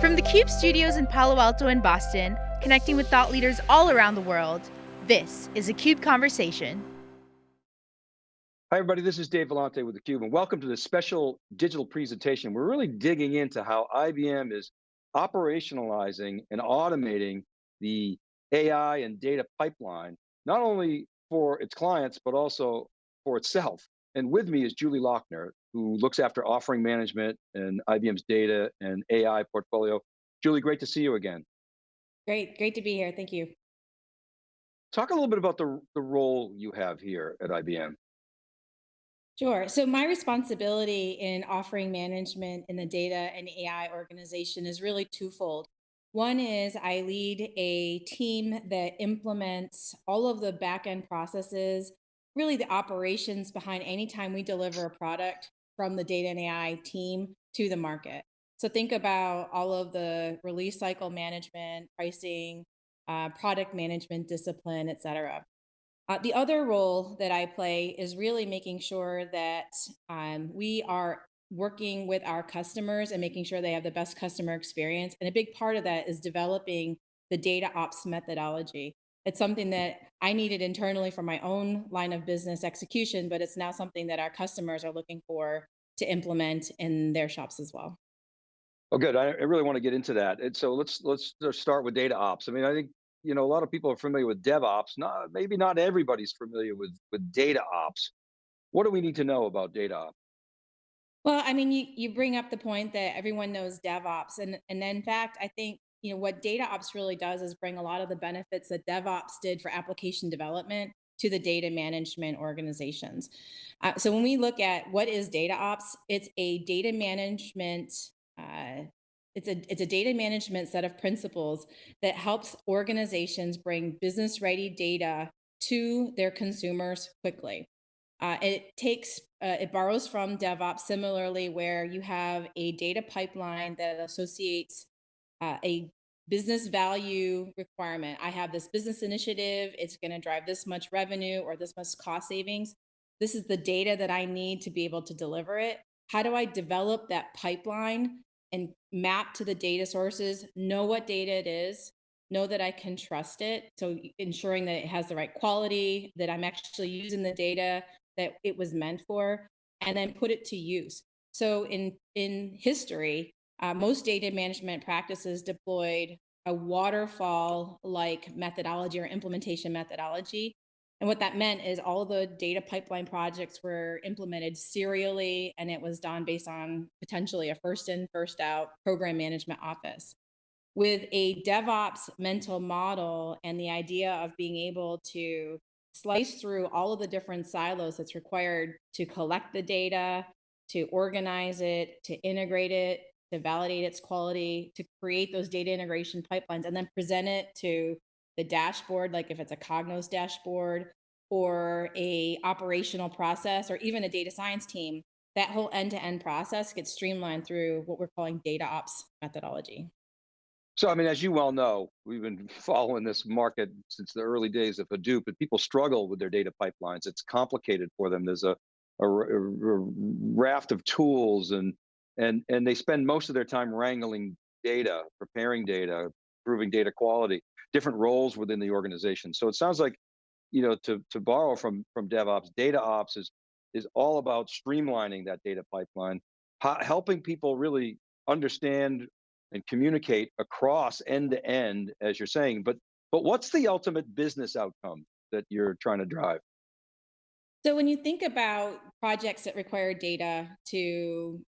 From the CUBE studios in Palo Alto and Boston, connecting with thought leaders all around the world, this is a CUBE Conversation. Hi everybody, this is Dave Vellante with theCUBE and welcome to this special digital presentation. We're really digging into how IBM is operationalizing and automating the AI and data pipeline, not only for its clients, but also for itself. And with me is Julie Lockner, who looks after offering management and IBM's data and AI portfolio. Julie, great to see you again. Great, great to be here, thank you. Talk a little bit about the, the role you have here at IBM. Sure. So my responsibility in offering management in the data and AI organization is really twofold. One is I lead a team that implements all of the back-end processes, really the operations behind any time we deliver a product from the data and AI team to the market. So think about all of the release cycle management, pricing, uh, product management, discipline, et cetera. Uh, the other role that I play is really making sure that um, we are working with our customers and making sure they have the best customer experience. And a big part of that is developing the data ops methodology. It's something that I needed internally for my own line of business execution, but it's now something that our customers are looking for to implement in their shops as well. Oh, good. I, I really want to get into that. And so let's let's start with data ops. I mean, I think you know, a lot of people are familiar with DevOps. Not maybe not everybody's familiar with with data ops. What do we need to know about data ops? Well, I mean, you, you bring up the point that everyone knows DevOps, and and in fact, I think you know what data ops really does is bring a lot of the benefits that DevOps did for application development to the data management organizations. Uh, so when we look at what is data ops, it's a data management uh, it's a, it's a data management set of principles that helps organizations bring business ready data to their consumers quickly. Uh, it takes, uh, it borrows from DevOps similarly, where you have a data pipeline that associates uh, a business value requirement. I have this business initiative, it's going to drive this much revenue or this much cost savings. This is the data that I need to be able to deliver it. How do I develop that pipeline and map to the data sources, know what data it is, know that I can trust it. So ensuring that it has the right quality, that I'm actually using the data that it was meant for, and then put it to use. So in, in history, uh, most data management practices deployed a waterfall-like methodology or implementation methodology and what that meant is all the data pipeline projects were implemented serially, and it was done based on potentially a first in, first out program management office. With a DevOps mental model and the idea of being able to slice through all of the different silos that's required to collect the data, to organize it, to integrate it, to validate its quality, to create those data integration pipelines, and then present it to the dashboard, like if it's a Cognos dashboard or a operational process or even a data science team, that whole end-to-end -end process gets streamlined through what we're calling data ops methodology. So, I mean, as you well know, we've been following this market since the early days of Hadoop, and people struggle with their data pipelines. It's complicated for them. There's a, a, a raft of tools and, and, and they spend most of their time wrangling data, preparing data, improving data quality different roles within the organization. So it sounds like, you know, to, to borrow from, from DevOps, data ops is, is all about streamlining that data pipeline, helping people really understand and communicate across end to end, as you're saying, but, but what's the ultimate business outcome that you're trying to drive? So when you think about projects that require data to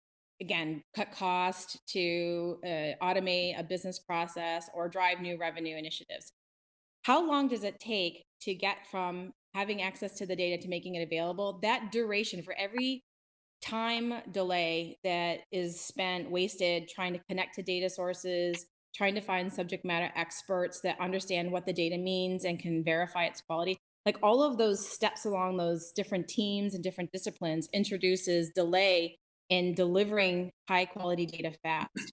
again, cut cost to uh, automate a business process or drive new revenue initiatives. How long does it take to get from having access to the data to making it available? That duration for every time delay that is spent wasted trying to connect to data sources, trying to find subject matter experts that understand what the data means and can verify its quality. Like all of those steps along those different teams and different disciplines introduces delay in delivering high quality data fast.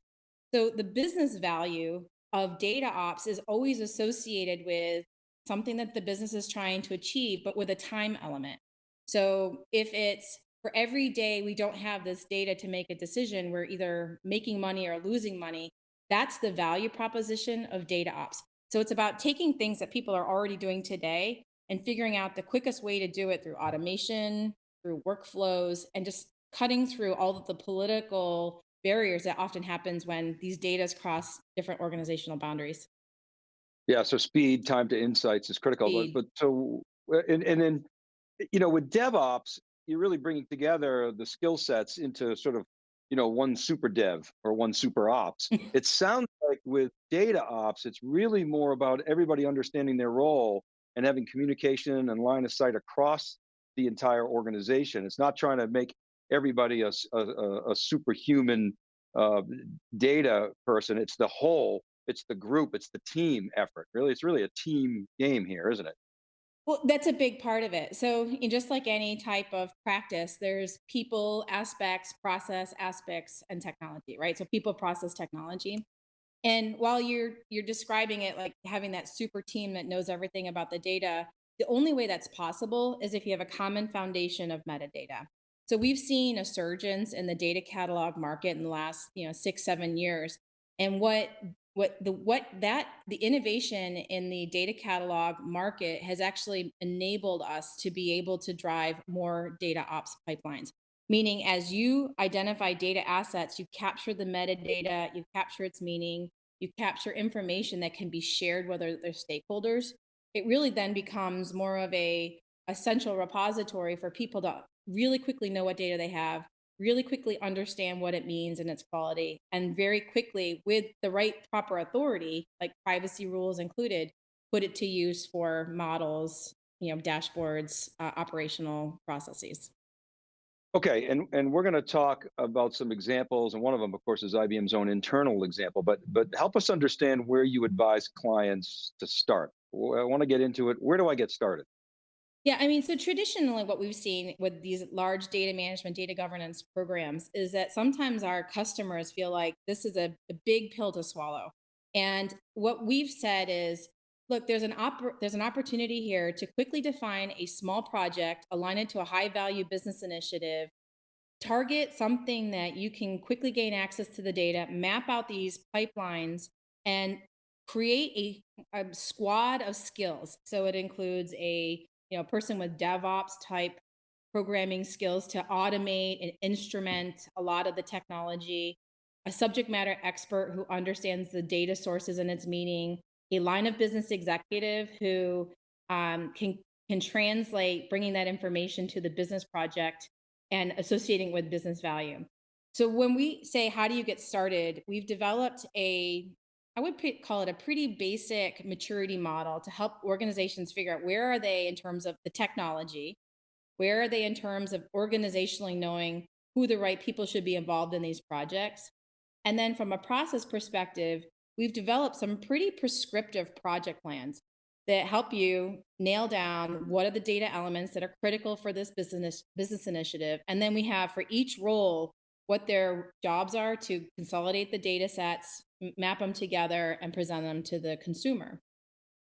So the business value of data ops is always associated with something that the business is trying to achieve, but with a time element. So if it's for every day we don't have this data to make a decision, we're either making money or losing money. That's the value proposition of data ops. So it's about taking things that people are already doing today and figuring out the quickest way to do it through automation, through workflows, and just cutting through all of the political barriers that often happens when these data cross different organizational boundaries. Yeah, so speed, time to insights is critical. Speed. but so, uh, and, and then, you know, with DevOps, you're really bringing together the skill sets into sort of, you know, one super dev or one super ops. It sounds like with data ops, it's really more about everybody understanding their role and having communication and line of sight across the entire organization. It's not trying to make everybody a superhuman uh, data person. It's the whole, it's the group, it's the team effort. Really, it's really a team game here, isn't it? Well, that's a big part of it. So, just like any type of practice, there's people aspects, process aspects, and technology, right? So, people, process, technology. And while you're you're describing it like having that super team that knows everything about the data, the only way that's possible is if you have a common foundation of metadata. So we've seen a surgence in the data catalog market in the last, you know, 6 7 years. And what what the what that the innovation in the data catalog market has actually enabled us to be able to drive more data ops pipelines meaning as you identify data assets you capture the metadata you capture its meaning you capture information that can be shared with other stakeholders it really then becomes more of a, central repository for people to really quickly know what data they have really quickly understand what it means and its quality and very quickly with the right proper authority like privacy rules included put it to use for models you know dashboards uh, operational processes Okay, and and we're going to talk about some examples, and one of them, of course, is IBM's own internal example. But but help us understand where you advise clients to start. I want to get into it. Where do I get started? Yeah, I mean, so traditionally, what we've seen with these large data management, data governance programs is that sometimes our customers feel like this is a, a big pill to swallow. And what we've said is, look, there's an there's an opportunity here to quickly define a small project, align it to a high value business initiative, target something that you can quickly gain access to the data, map out these pipelines, and create a, a squad of skills. So it includes a you know person with DevOps type programming skills to automate and instrument a lot of the technology, a subject matter expert who understands the data sources and its meaning, a line of business executive who um, can can translate bringing that information to the business project and associating with business value. So when we say how do you get started, we've developed a I would call it a pretty basic maturity model to help organizations figure out where are they in terms of the technology, where are they in terms of organizationally knowing who the right people should be involved in these projects. And then from a process perspective, we've developed some pretty prescriptive project plans that help you nail down what are the data elements that are critical for this business business initiative and then we have for each role what their jobs are to consolidate the data sets map them together and present them to the consumer.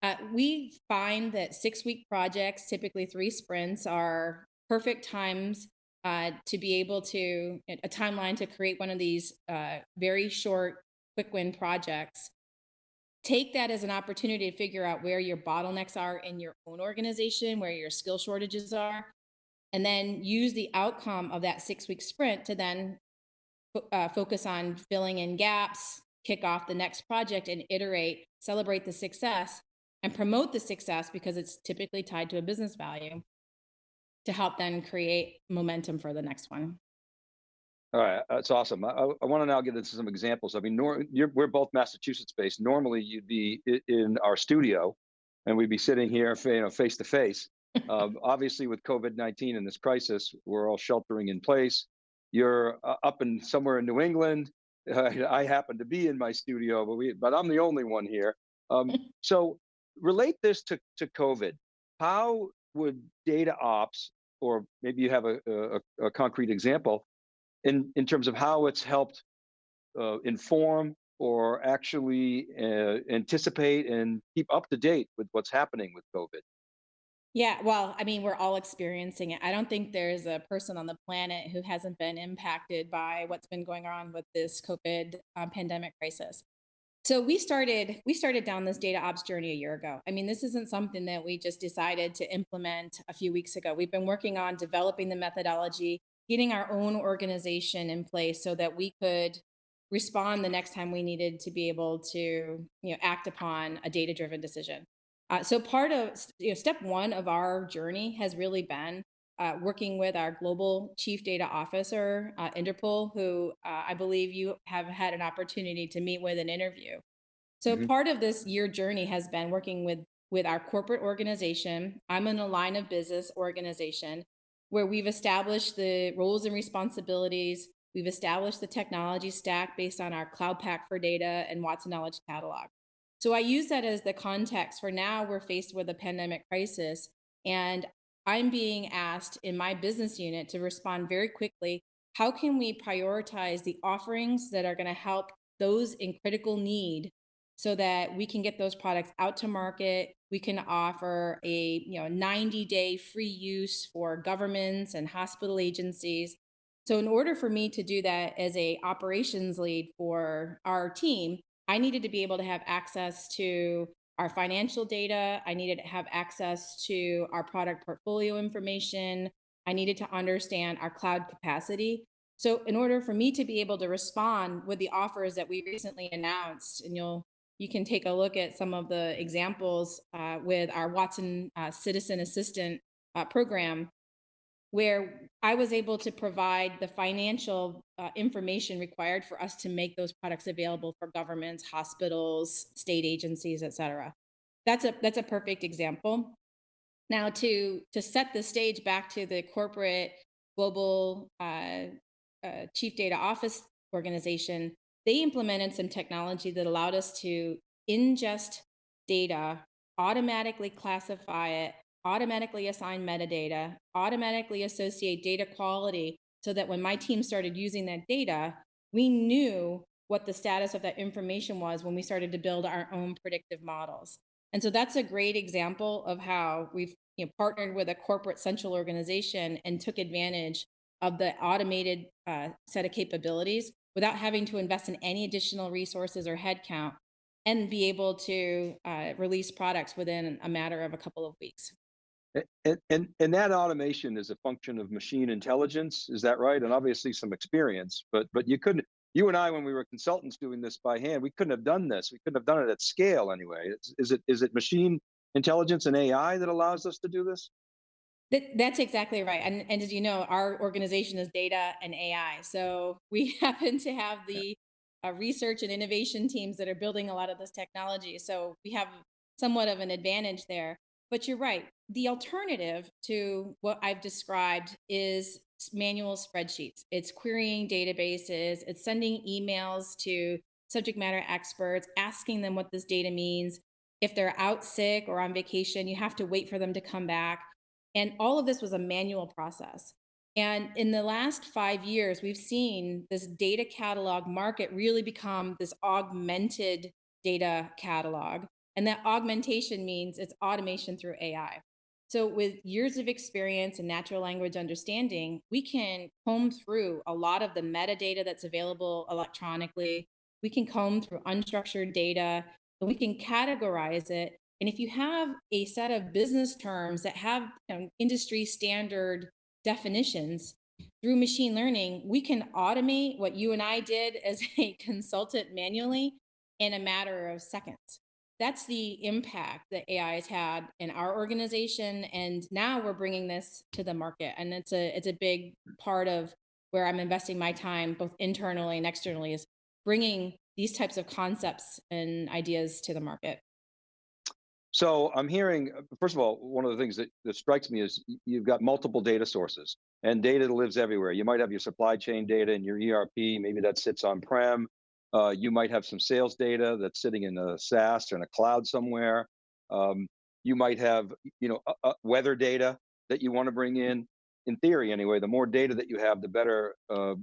Uh, we find that six week projects typically three sprints are perfect times uh, to be able to a timeline to create one of these uh, very short quick win projects. Take that as an opportunity to figure out where your bottlenecks are in your own organization, where your skill shortages are, and then use the outcome of that six week sprint to then uh, focus on filling in gaps, kick off the next project, and iterate, celebrate the success, and promote the success because it's typically tied to a business value to help then create momentum for the next one. All right, that's awesome. I, I want to now get into some examples. I mean, nor, we're both Massachusetts based. Normally, you'd be in our studio, and we'd be sitting here, you know, face to face. Um, Obviously, with COVID nineteen and this crisis, we're all sheltering in place. You're uh, up in somewhere in New England. Uh, I happen to be in my studio, but we, but I'm the only one here. Um, so, relate this to to COVID. How would data ops, or maybe you have a, a, a concrete example in in terms of how it's helped uh, inform or actually uh, anticipate and keep up to date with what's happening with COVID. Yeah, well, I mean, we're all experiencing it. I don't think there's a person on the planet who hasn't been impacted by what's been going on with this COVID um, pandemic crisis. So we started we started down this data ops journey a year ago. I mean, this isn't something that we just decided to implement a few weeks ago. We've been working on developing the methodology, getting our own organization in place so that we could respond the next time we needed to be able to you know act upon a data driven decision. Uh, so part of you know, step one of our journey has really been uh, working with our global chief data officer, uh, Inderpal, who uh, I believe you have had an opportunity to meet with and interview. So Mhm. part of this year journey has been working with with our corporate organization. I'm in a line of business organization where we've established the roles and responsibilities. We've established the technology stack based on our Cloud Pak for Data and Watson Knowledge Catalog. So I use that as the context for now we're faced with a pandemic crisis and I'm being asked in my business unit to respond very quickly. How can we prioritize the offerings that are going to help those in critical need so that we can get those products out to market? We can offer a you know 90 day free use for governments and hospital agencies. So in order for me to do that as a operations lead for our team, I needed to be able to have access to our financial data. I needed to have access to our product portfolio information. I needed to understand our cloud capacity. So in order for me to be able to respond with the offers that we recently announced, and you'll you can take a look at some of the examples uh, with our Watson uh, Citizen Assistant uh, program, where I was able to provide the financial uh, information required for us to make those products available for governments, hospitals, state agencies, et cetera. That's a that's a perfect example. Now to to set the stage back to the corporate global uh, uh, chief data office organization, they implemented some technology that allowed us to ingest data, automatically classify it, automatically assign metadata, automatically associate data quality so that when my team started using that data, we knew what the status of that information was when we started to build our own predictive models. And so that's a great example of how we've you know, partnered with a corporate central organization and took advantage of the automated uh, set of capabilities without having to invest in any additional resources or headcount and be able to uh, release products within a matter of a couple of weeks. And, and, and that automation is a function of machine intelligence, is that right? And obviously some experience, but, but you couldn't, you and I, when we were consultants doing this by hand, we couldn't have done this. We couldn't have done it at scale anyway. Is, is it, is it machine intelligence and AI that allows us to do this? That, that's exactly right. And, and as you know, our organization is data and AI. So we happen to have the uh, research and innovation teams that are building a lot of this technology. So we have somewhat of an advantage there. But you're right. The alternative to what I've described is manual spreadsheets. It's querying databases, it's sending emails to subject matter experts, asking them what this data means. If they're out sick or on vacation, you have to wait for them to come back and all of this was a manual process. And in the last five years, we've seen this data catalog market really become this augmented data catalog. And that augmentation means it's automation through AI. So, with years of experience and natural language understanding, we can comb through a lot of the metadata that's available electronically. We can comb through unstructured data and we can categorize it and if you have a set of business terms that have you know, industry standard definitions through machine learning, we can automate what you and I did as a consultant manually in a matter of seconds. That's the impact that AI has had in our organization, and now we're bringing this to the market, and it's a it's a big part of where I'm investing my time, both internally and externally, is bringing these types of concepts and ideas to the market. So I'm hearing, first of all, one of the things that, that strikes me is you've got multiple data sources and data lives everywhere. You might have your supply chain data in your ERP, maybe that sits on-prem. Uh, you might have some sales data that's sitting in a SaaS or in a cloud somewhere. Um, you might have, you know, uh, uh, weather data that you want to bring in. In theory, anyway, the more data that you have, the better uh,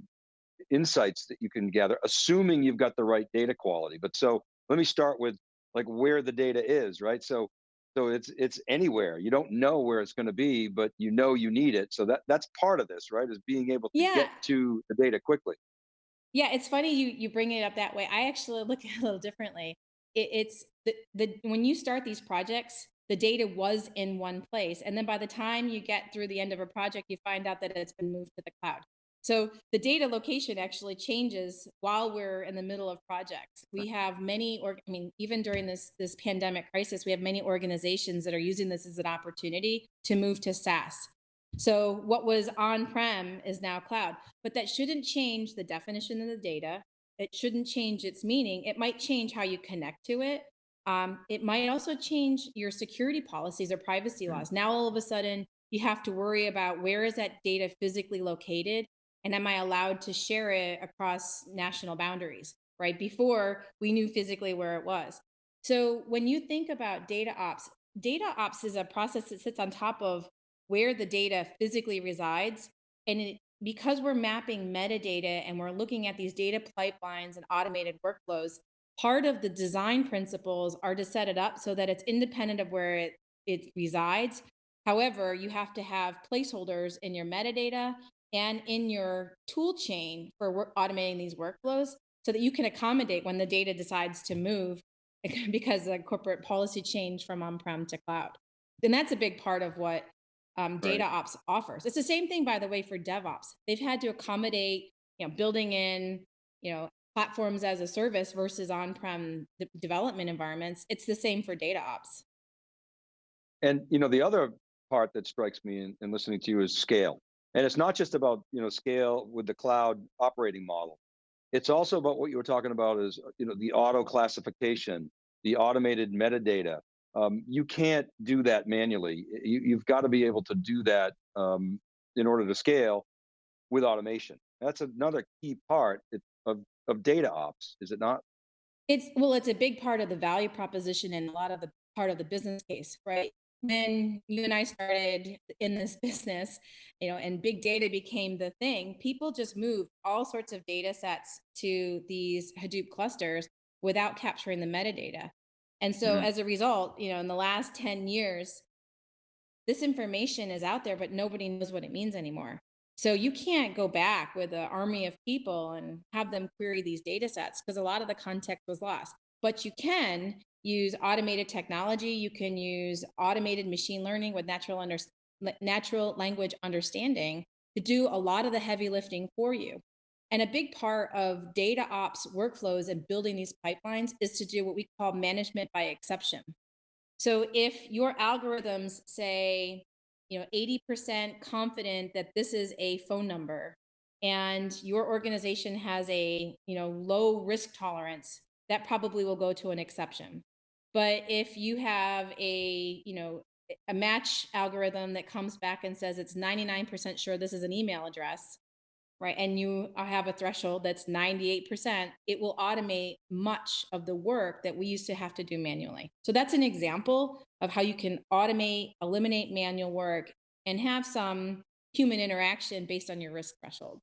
insights that you can gather, assuming you've got the right data quality. But so let me start with like where the data is, right? So so it's it's anywhere. You don't know where it's going to be, but you know you need it. So that that's part of this, right? Is being able to Yeah, get to the data quickly. Yeah, it's funny you you bring it up that way. I actually look at it a little differently. It, it's the, the when you start these projects, the data was in one place, and then by the time you get through the end of a project, you find out that it's been moved to the cloud. So the data location actually changes while we're in the middle of projects. We have many, or I mean, even during this this pandemic crisis, we have many organizations that are using this as an opportunity to move to SaaS. So what was on-prem is now cloud, but that shouldn't change the definition of the data. It shouldn't change its meaning. It might change how you connect to it. Um, it might also change your security policies or privacy Mm. laws. Now, all of a sudden, you have to worry about where is that data physically located and am I allowed to share it across national boundaries, right? Before we knew physically where it was. So when you think about data ops, data ops is a process that sits on top of where the data physically resides. And it, because we're mapping metadata and we're looking at these data pipelines and automated workflows, part of the design principles are to set it up so that it's independent of where it, it resides. However, you have to have placeholders in your metadata and in your tool chain for automating these workflows so that you can accommodate when the data decides to move because of corporate policy change from on-prem to cloud. And that's a big part of what um, data Right. ops offers. It's the same thing, by the way, for DevOps. They've had to accommodate, you know, building in, you know, platforms as a service versus on-prem development environments. It's the same for data ops. And you know, the other part that strikes me in, in listening to you is scale. And it's not just about you know scale with the cloud operating model. It's also about what you were talking about is you know the auto classification, the automated metadata. Um, you can't do that manually. You, you've got to be able to do that um, in order to scale with automation. That's another key part of of data ops, is it not? It's well, it's a big part of the value proposition and a lot of the part of the business case, right? When you and I started in this business, you know, and big data became the thing, people just moved all sorts of data sets to these Hadoop clusters without capturing the metadata. And so Mhm. as a result, you know, in the last 10 years, this information is out there, but nobody knows what it means anymore. So you can't go back with an army of people and have them query these data sets because a lot of the context was lost. But you can use automated technology. You can use automated machine learning with natural under, natural language understanding to do a lot of the heavy lifting for you. And a big part of data ops workflows and building these pipelines is to do what we call management by exception. So if your algorithms say, you know, 80% confident that this is a phone number and your organization has a, you know, low risk tolerance, that probably will go to an exception. But if you have a, you know, a match algorithm that comes back and says it's 99% sure this is an email address, right, and you have a threshold that's 98%, it will automate much of the work that we used to have to do manually. So that's an example of how you can automate, eliminate manual work, and have some human interaction based on your risk threshold.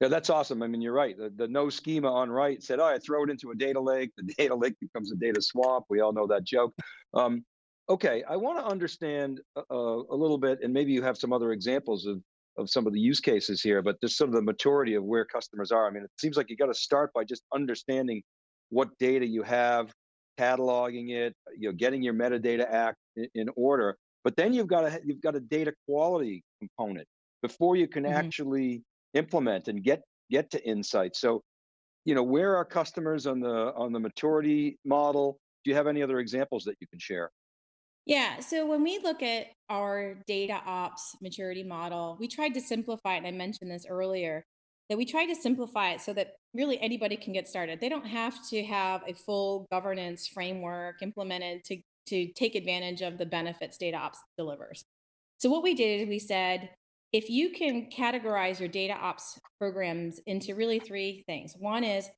Yeah, that's awesome. I mean, you're right. The, the no schema on write said, "Oh, I throw it into a data lake. The data lake becomes a data swamp." We all know that joke. Um, okay, I want to understand uh, uh, a little bit, and maybe you have some other examples of of some of the use cases here, but just some of the maturity of where customers are. I mean, it seems like you got to start by just understanding what data you have, cataloging it, you know, getting your metadata act in, in order. But then you've got a you've got a data quality component before you can Mhm. actually implement and get get to insights. So, you know, where are customers on the on the maturity model? Do you have any other examples that you can share? Yeah. So when we look at our data ops maturity model, we tried to simplify it. And I mentioned this earlier that we tried to simplify it so that really anybody can get started. They don't have to have a full governance framework implemented to, to take advantage of the benefits data ops delivers. So what we did is we said, if you can categorize your data ops programs into really three things. One is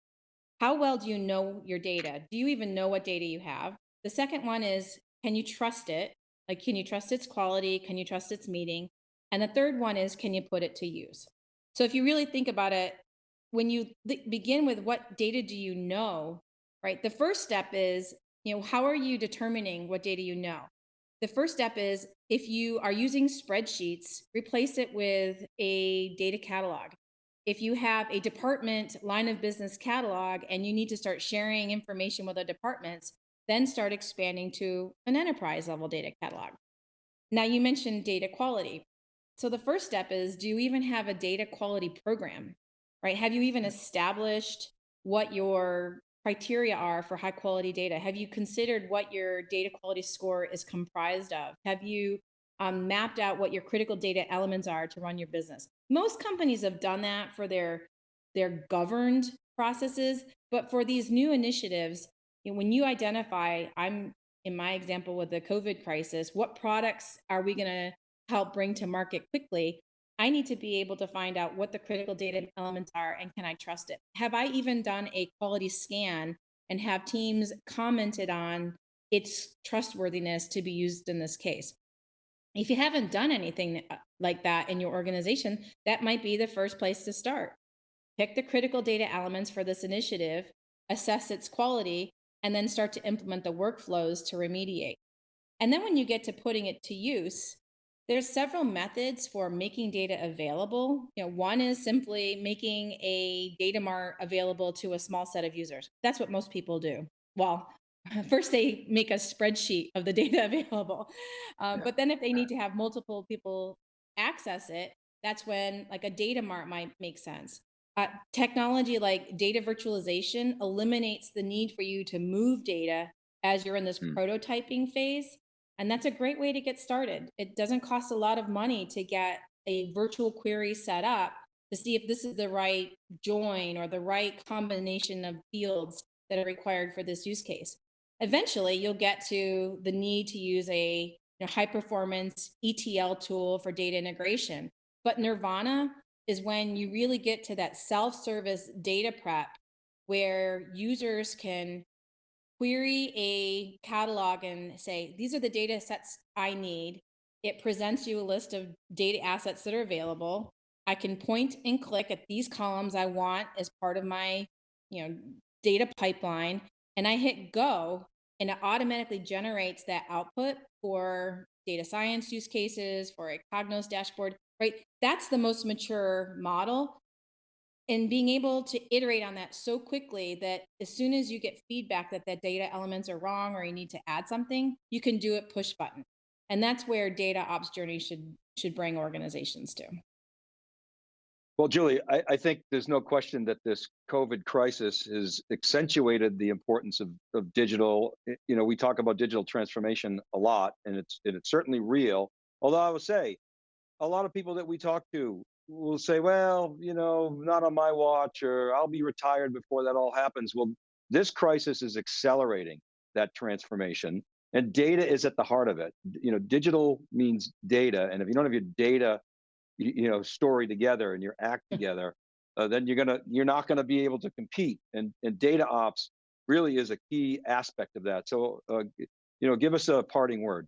how well do you know your data? Do you even know what data you have? The second one is can you trust it? Like, can you trust its quality? Can you trust its meaning? And the third one is can you put it to use? So, if you really think about it, when you begin with what data do you know, right? The first step is, you know, how are you determining what data you know? The first step is if you are using spreadsheets, replace it with a data catalog if you have a department line of business catalog and you need to start sharing information with other departments, then start expanding to an enterprise level data catalog. Now, you mentioned data quality. So the first step is do you even have a data quality program, right? Have you even established what your criteria are for high quality data? Have you considered what your data quality score is comprised of? Have you um, mapped out what your critical data elements are to run your business? Most companies have done that for their their governed processes, but for these new initiatives, when you identify, I'm in my example with the COVID crisis, what products are we going to help bring to market quickly? I need to be able to find out what the critical data elements are and can I trust it? Have I even done a quality scan and have teams commented on its trustworthiness to be used in this case? If you haven't done anything uh, like that in your organization, that might be the first place to start. Pick the critical data elements for this initiative, assess its quality, and then start to implement the workflows to remediate. And then when you get to putting it to use, there's several methods for making data available. You know, one is simply making a data mart available to a small set of users. That's what most people do. Well, first they make a spreadsheet of the data available. Um, Yeah. but then if they need to have multiple people access it, that's when like a data mart might make sense. Uh, technology like data virtualization eliminates the need for you to move data as you're in this Hmm. prototyping phase and that's a great way to get started. It doesn't cost a lot of money to get a virtual query set up to see if this is the right join or the right combination of fields that are required for this use case. Eventually, you'll get to the need to use a you know, high performance ETL tool for data integration. But Nirvana is when you really get to that self service data prep where users can query a catalog and say, these are the data sets I need. It presents you a list of data assets that are available. I can point and click at these columns I want as part of my, you know, data pipeline, and I hit go, and it automatically generates that output for data science use cases, for a Cognos dashboard, right? That's the most mature model and being able to iterate on that so quickly that as soon as you get feedback that that data elements are wrong or you need to add something you can do it push button and that's where data ops journey should should bring organizations to Well, Julie, I, I think there's no question that this COVID crisis has accentuated the importance of, of digital. You know, we talk about digital transformation a lot, and it's and it's certainly real. Although I will say, a lot of people that we talk to will say, well, you know, not on my watch, or I'll be retired before that all happens. Well, this crisis is accelerating that transformation, and data is at the heart of it. You know, digital means data, and if you don't have your data you, know story together and your act together uh, then you're gonna you're not gonna be able to compete and and data ops really is a key aspect of that so uh, you know give us a parting word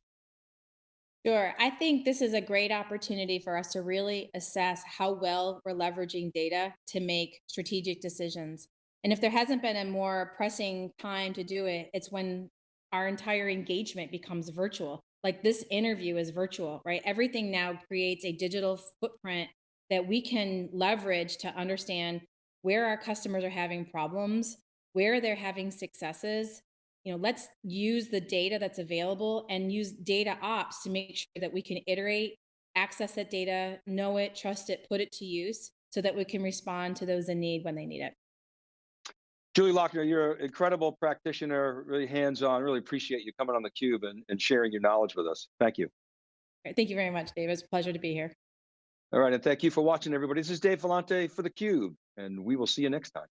Sure. I think this is a great opportunity for us to really assess how well we're leveraging data to make strategic decisions. And if there hasn't been a more pressing time to do it, it's when our entire engagement becomes virtual. Like this interview is virtual, right? Everything now creates a digital footprint that we can leverage to understand where our customers are having problems, where they're having successes, you know, let's use the data that's available and use data ops to make sure that we can iterate, access that data, know it, trust it, put it to use so that we can respond to those in need when they need it. julie lockner you're an incredible practitioner really hands-on really appreciate you coming on the cube and, and sharing your knowledge with us thank you Thank you very much, Dave. It's a pleasure to be here. all right and thank you for watching everybody this is dave vellante for the cube and we will see you next time